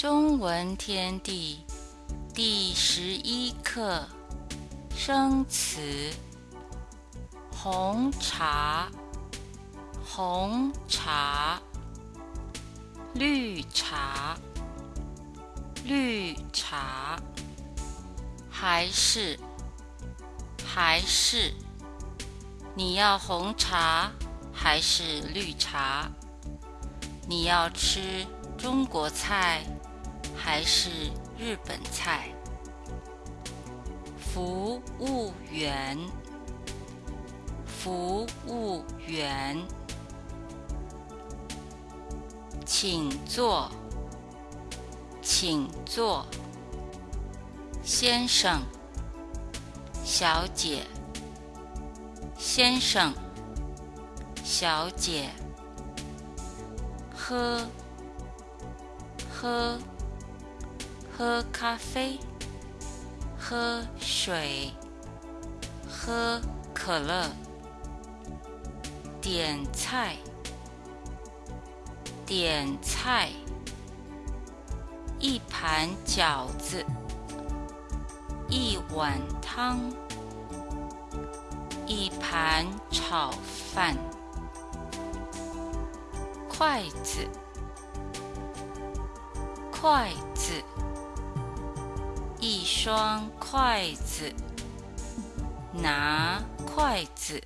中文天地第十一课生词：红茶、红茶、绿茶、绿茶，还是还是？你要红茶还是绿茶？你要吃中国菜？还是日本菜。服务员，服务员，请坐，请坐，先生，小姐，先生，小姐，喝，喝。喝咖啡，喝水，喝可乐。点菜，点菜。一盘饺子，一碗汤，一盘炒饭。筷子，筷子。一双筷子，拿筷子。